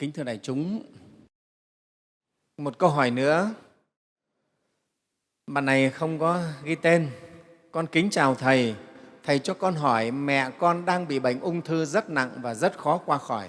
Kính thưa đại chúng, một câu hỏi nữa. Bạn này không có ghi tên. Con kính chào Thầy. Thầy cho con hỏi mẹ con đang bị bệnh ung thư rất nặng và rất khó qua khỏi.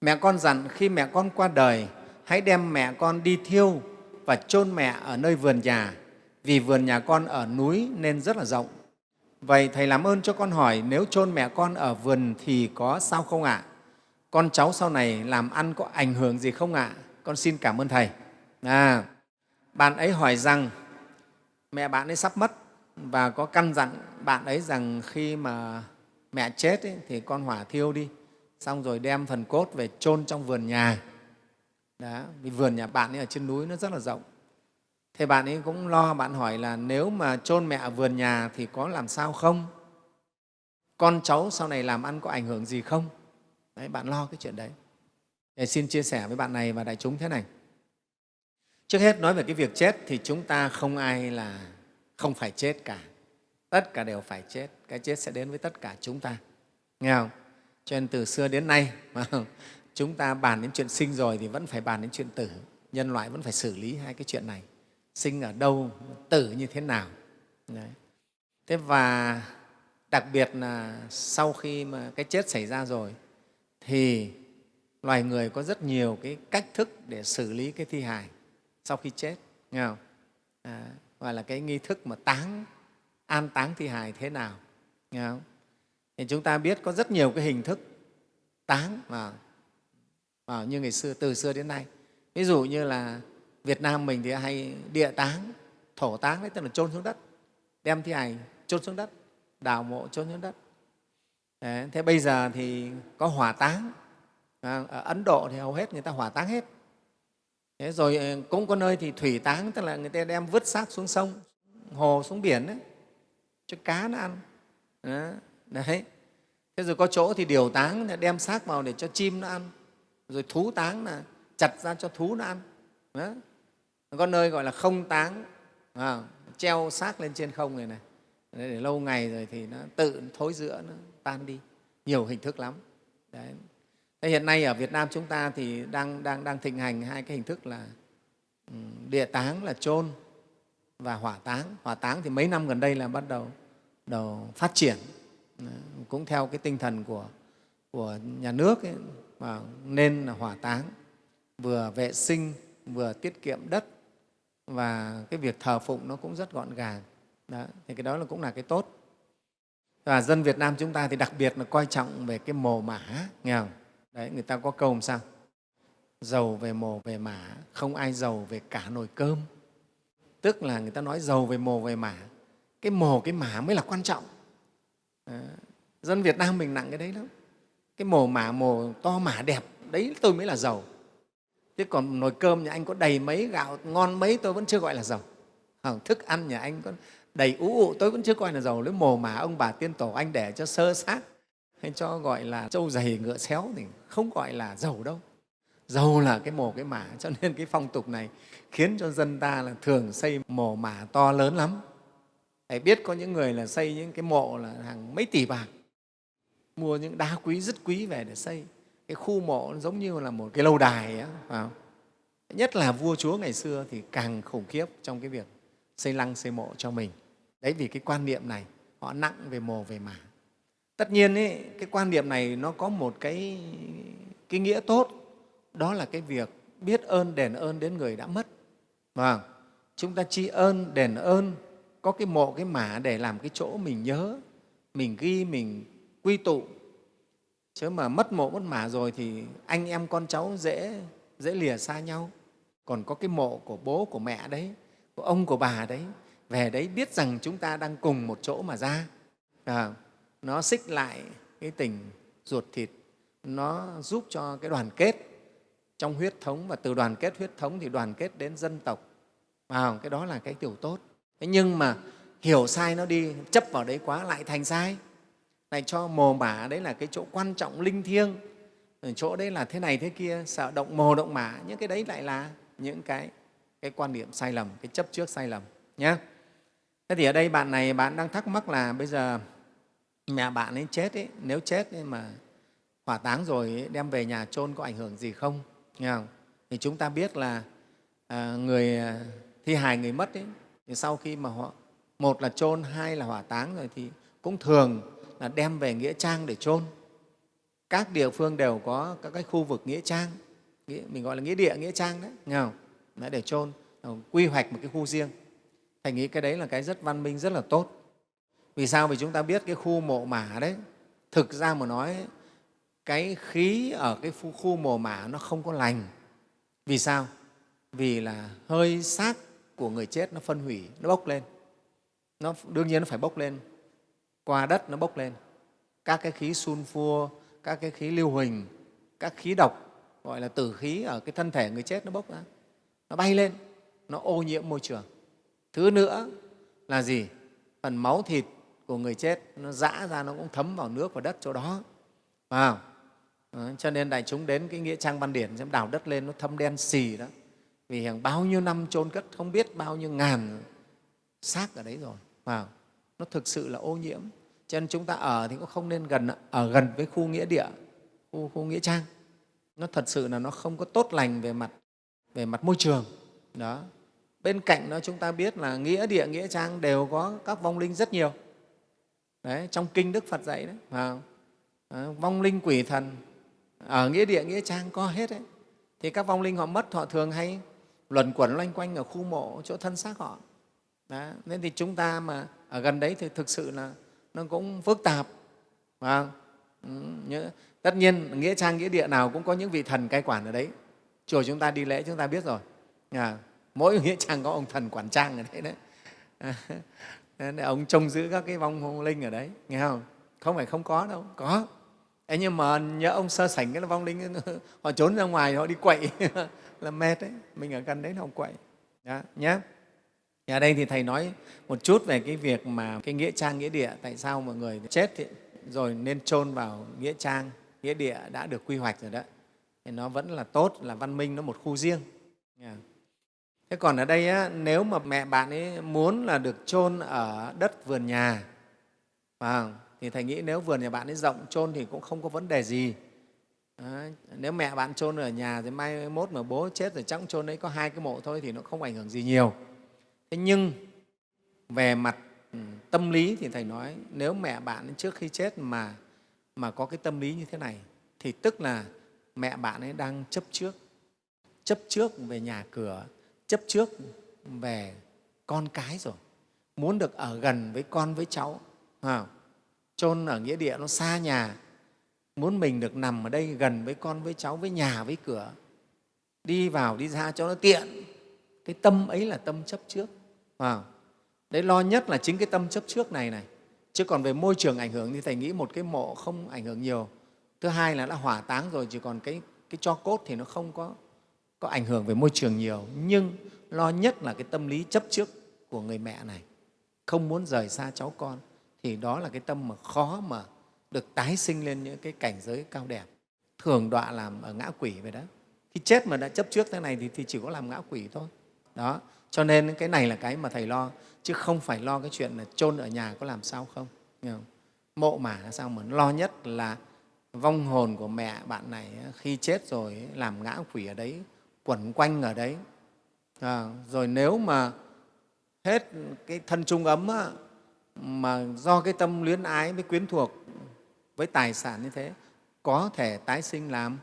Mẹ con dặn khi mẹ con qua đời, hãy đem mẹ con đi thiêu và chôn mẹ ở nơi vườn nhà, vì vườn nhà con ở núi nên rất là rộng. Vậy Thầy làm ơn cho con hỏi nếu chôn mẹ con ở vườn thì có sao không ạ? À? Con cháu sau này làm ăn có ảnh hưởng gì không ạ? À? Con xin cảm ơn Thầy. À, bạn ấy hỏi rằng mẹ bạn ấy sắp mất và có căn dặn bạn ấy rằng khi mà mẹ chết ấy, thì con hỏa thiêu đi, xong rồi đem phần cốt về chôn trong vườn nhà. Đó, vì vườn nhà bạn ấy ở trên núi nó rất là rộng. Thế bạn ấy cũng lo, bạn hỏi là nếu mà chôn mẹ ở vườn nhà thì có làm sao không? Con cháu sau này làm ăn có ảnh hưởng gì không? Đấy, bạn lo cái chuyện đấy. Thầy xin chia sẻ với bạn này và đại chúng thế này. Trước hết nói về cái việc chết thì chúng ta không ai là không phải chết cả. Tất cả đều phải chết. Cái chết sẽ đến với tất cả chúng ta. Nghe không? Cho nên từ xưa đến nay mà chúng ta bàn đến chuyện sinh rồi thì vẫn phải bàn đến chuyện tử. Nhân loại vẫn phải xử lý hai cái chuyện này. Sinh ở đâu, tử như thế nào. Đấy. Thế và đặc biệt là sau khi mà cái chết xảy ra rồi thì loài người có rất nhiều cái cách thức để xử lý cái thi hài sau khi chết nghe không? À, gọi là cái nghi thức mà táng an táng thi hài thế nào nghe không? thì chúng ta biết có rất nhiều cái hình thức táng mà, mà như ngày xưa từ xưa đến nay ví dụ như là Việt Nam mình thì hay địa táng thổ táng đấy tức là chôn xuống đất đem thi hài chôn xuống đất đào mộ chôn xuống đất đấy, thế bây giờ thì có hỏa táng à, ở Ấn Độ thì hầu hết người ta hỏa táng hết Thế rồi ờ, cũng có nơi thì thủy táng, tức là người ta đem vứt xác xuống sông, hồ, xuống biển đấy, cho cá nó ăn. Đấy. Thế rồi có chỗ thì điều táng đem xác vào để cho chim nó ăn. Rồi thú táng là chặt ra cho thú nó ăn. đấy. Có nơi gọi là không táng, à, treo xác lên trên không này này. Để lâu ngày rồi thì nó tự thối rữa, nó tan đi. Nhiều hình thức lắm. Đấy. Thế hiện nay ở Việt Nam chúng ta thì đang, đang, đang thịnh hành hai cái hình thức là ừ, địa táng là chôn và hỏa táng. Hỏa táng thì mấy năm gần đây là bắt đầu, đầu phát triển, cũng theo cái tinh thần của, của nhà nước ấy, mà nên là hỏa táng, vừa vệ sinh, vừa tiết kiệm đất và cái việc thờ phụng nó cũng rất gọn gàng. Đó, thì cái đó là cũng là cái tốt. Và dân Việt Nam chúng ta thì đặc biệt là coi trọng về cái mồ mả, nghe không? Đấy, người ta có câu làm sao? Giàu về mồ về mả, không ai giàu về cả nồi cơm. Tức là người ta nói giàu về mồ về mả, cái mồ, cái mả mới là quan trọng. À, dân Việt Nam mình nặng cái đấy lắm. Cái mồ mả, mồ to mả đẹp, đấy tôi mới là giàu. Chứ còn nồi cơm nhà anh có đầy mấy, gạo ngon mấy tôi vẫn chưa gọi là giàu. Thức ăn nhà anh có đầy ú ụ tôi vẫn chưa coi là giàu. Lấy mồ mả ông bà tiên tổ anh để cho sơ sát hay cho gọi là trâu dày ngựa xéo thì không gọi là giàu đâu. Giàu là cái mồ cái mả cho nên cái phong tục này khiến cho dân ta là thường xây mồ mả to lớn lắm. Hãy biết có những người là xây những cái mộ là hàng mấy tỷ bạc mua những đá quý rất quý về để xây. Cái khu mộ giống như là một cái lâu đài ấy, phải nhất là vua chúa ngày xưa thì càng khủng khiếp trong cái việc xây lăng xây mộ cho mình đấy vì cái quan niệm này họ nặng về mồ về mả. Tất nhiên ấy, cái quan niệm này nó có một cái, cái nghĩa tốt. Đó là cái việc biết ơn đền ơn đến người đã mất. Và chúng ta tri ơn đền ơn có cái mộ cái mả để làm cái chỗ mình nhớ mình ghi mình quy tụ. Chứ mà mất mộ mất mả rồi thì anh em con cháu dễ dễ lìa xa nhau. Còn có cái mộ của bố của mẹ đấy của ông của bà đấy về đấy biết rằng chúng ta đang cùng một chỗ mà ra. À, nó xích lại cái tình ruột thịt. Nó giúp cho cái đoàn kết trong huyết thống. Và từ đoàn kết huyết thống thì đoàn kết đến dân tộc. À cái đó là cái điều tốt. Thế nhưng mà hiểu sai nó đi chấp vào đấy quá lại thành sai. Lại cho mồ mả đấy là cái chỗ quan trọng linh thiêng. Ừ, chỗ đấy là thế này thế kia sợ động mồ động mả. Những cái đấy lại là những cái cái quan niệm sai lầm cái chấp trước sai lầm nhé thế thì ở đây bạn này bạn đang thắc mắc là bây giờ mẹ bạn ấy chết ấy, nếu chết ấy mà hỏa táng rồi đem về nhà chôn có ảnh hưởng gì không? Nghe không? Thì chúng ta biết là à, người à, thi hài người mất ấy, thì sau khi mà họ một là chôn hai là hỏa táng rồi thì cũng thường là đem về nghĩa trang để chôn. Các địa phương đều có các cái khu vực nghĩa trang mình gọi là nghĩa địa nghĩa trang đấy nghe không? Đấy, để chôn quy hoạch một cái khu riêng thầy nghĩ cái đấy là cái rất văn minh rất là tốt. Vì sao? Vì chúng ta biết cái khu mộ mả đấy thực ra mà nói cái khí ở cái khu khu mồ mả nó không có lành. Vì sao? Vì là hơi xác của người chết nó phân hủy nó bốc lên. Nó đương nhiên nó phải bốc lên. Qua đất nó bốc lên. Các cái khí sunfua, các cái khí lưu huỳnh các khí độc gọi là tử khí ở cái thân thể người chết nó bốc ra. Nó bay lên. Nó ô nhiễm môi trường thứ nữa là gì? Phần máu thịt của người chết nó dã ra nó cũng thấm vào nước và đất chỗ đó. Vào. Cho nên đại chúng đến cái nghĩa trang văn điển xem đào đất lên nó thâm đen xì đó. Vì hàng bao nhiêu năm chôn cất không biết bao nhiêu ngàn xác ở đấy rồi. Vào. Nó thực sự là ô nhiễm. Cho nên chúng ta ở thì cũng không nên gần ở gần với khu nghĩa địa khu, khu nghĩa trang. Nó thật sự là nó không có tốt lành về mặt về mặt môi trường. Đó bên cạnh đó chúng ta biết là nghĩa địa nghĩa trang đều có các vong linh rất nhiều. Đấy trong kinh đức phật dạy đấy à, vong linh quỷ thần ở nghĩa địa nghĩa trang có hết đấy. Thì các vong linh họ mất họ thường hay luẩn quẩn loanh quanh ở khu mộ chỗ thân xác họ. Đó. nên thì chúng ta mà ở gần đấy thì thực sự là nó cũng phức tạp phải Ừ, nhớ, tất nhiên nghĩa trang nghĩa địa nào cũng có những vị thần cai quản ở đấy. Chùa chúng ta đi lễ chúng ta biết rồi. À, mỗi nghĩa trang có ông thần quản trang ở đấy đấy. À, ông trông giữ các cái vong linh ở đấy nghe không? Không phải không có đâu có. Ê, nhưng mà nhớ ông sơ sảnh cái là vong linh họ trốn ra ngoài họ đi quậy là mệt đấy. Mình ở gần đấy họ quậy. Đó, nhé ở đây thì thầy nói một chút về cái việc mà cái nghĩa trang nghĩa địa tại sao mọi người chết thì, rồi nên chôn vào nghĩa trang nghĩa địa đã được quy hoạch rồi đó. Thì nó vẫn là tốt là văn minh nó một khu riêng thế còn ở đây á, nếu mà mẹ bạn ấy muốn là được chôn ở đất vườn nhà phải thì thầy nghĩ nếu vườn nhà bạn ấy rộng chôn thì cũng không có vấn đề gì. Đấy. nếu mẹ bạn chôn ở nhà thì mai mốt mà bố chết rồi chắc chôn đấy có hai cái mộ thôi thì nó không ảnh hưởng gì nhiều. Thế nhưng về mặt ừ, tâm lý thì thầy nói nếu mẹ bạn trước khi chết mà mà có cái tâm lý như thế này thì tức là mẹ bạn ấy đang chấp trước chấp trước về nhà cửa chấp trước về con cái rồi, muốn được ở gần với con với cháu không? chôn ở nghĩa địa nó xa nhà, muốn mình được nằm ở đây gần với con với cháu, với nhà, với cửa, đi vào, đi ra cho nó tiện. Cái tâm ấy là tâm chấp trước đấy, lo nhất là chính cái tâm chấp trước này này. Chứ còn về môi trường ảnh hưởng thì thầy nghĩ một cái mộ không ảnh hưởng nhiều. Thứ hai là đã hỏa táng rồi chỉ còn cái cái cho cốt thì nó không có có ảnh hưởng về môi trường nhiều nhưng lo nhất là cái tâm lý chấp trước của người mẹ này. Không muốn rời xa cháu con thì đó là cái tâm mà khó mà được tái sinh lên những cái cảnh giới cao đẹp. Thường đọa làm ở ngã quỷ vậy đó. Khi chết mà đã chấp trước thế này thì, thì chỉ có làm ngã quỷ thôi. Đó cho nên cái này là cái mà thầy lo chứ không phải lo cái chuyện là chôn ở nhà có làm sao không, không? mộ mả là sao mà lo nhất là vong hồn của mẹ bạn này khi chết rồi làm ngã quỷ ở đấy quẩn quanh ở đấy. À, rồi nếu mà hết cái thân trung ấm á, mà do cái tâm luyến ái với quyến thuộc với tài sản như thế có thể tái sinh làm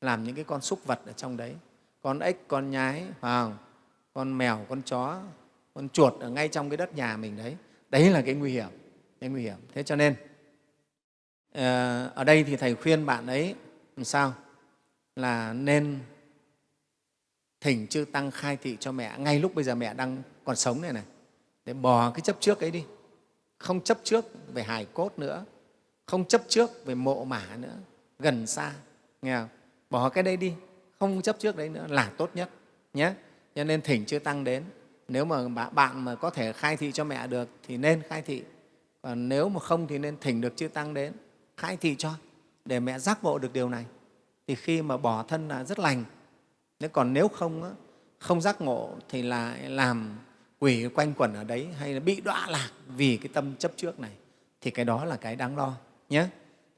làm những cái con súc vật ở trong đấy. Con ếch con nhái phải không? con mèo con chó con chuột ở ngay trong cái đất nhà mình đấy. Đấy là cái nguy hiểm cái nguy hiểm. Thế cho nên ờ, ở đây thì thầy khuyên bạn ấy làm sao? Là nên thỉnh chư tăng khai thị cho mẹ, ngay lúc bây giờ mẹ đang còn sống này này. Để bỏ cái chấp trước ấy đi. Không chấp trước về hài cốt nữa. Không chấp trước về mộ mả nữa. Gần xa, nghe không? bỏ cái đây đi. Không chấp trước đấy nữa là tốt nhất, nhé. Cho nên thỉnh chư tăng đến. Nếu mà bạn mà có thể khai thị cho mẹ được thì nên khai thị. Còn nếu mà không thì nên thỉnh được chư tăng đến. Khai thị cho, để mẹ giác ngộ được điều này. Thì khi mà bỏ thân là rất lành nếu còn nếu không không giác ngộ thì lại làm quỷ quanh quẩn ở đấy hay là bị đọa lạc vì cái tâm chấp trước này thì cái đó là cái đáng lo nhé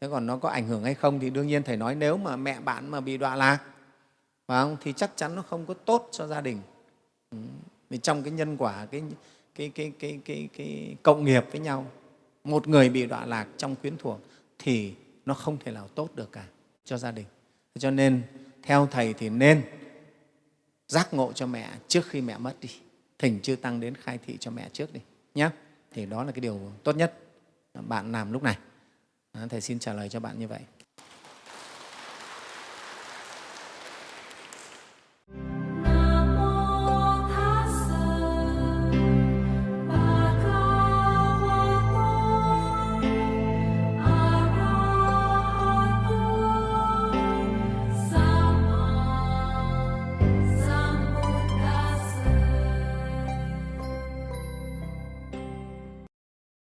thế còn nó có ảnh hưởng hay không thì đương nhiên thầy nói nếu mà mẹ bạn mà bị đọa lạc phải không? thì chắc chắn nó không có tốt cho gia đình ừ. vì trong cái nhân quả cái, cái, cái, cái, cái, cái cộng nghiệp với nhau một người bị đọa lạc trong quyến thuộc thì nó không thể nào tốt được cả cho gia đình cho nên theo thầy thì nên giác ngộ cho mẹ trước khi mẹ mất đi. Thỉnh chư tăng đến khai thị cho mẹ trước đi nhé thì đó là cái điều tốt nhất bạn làm lúc này. Thầy xin trả lời cho bạn như vậy.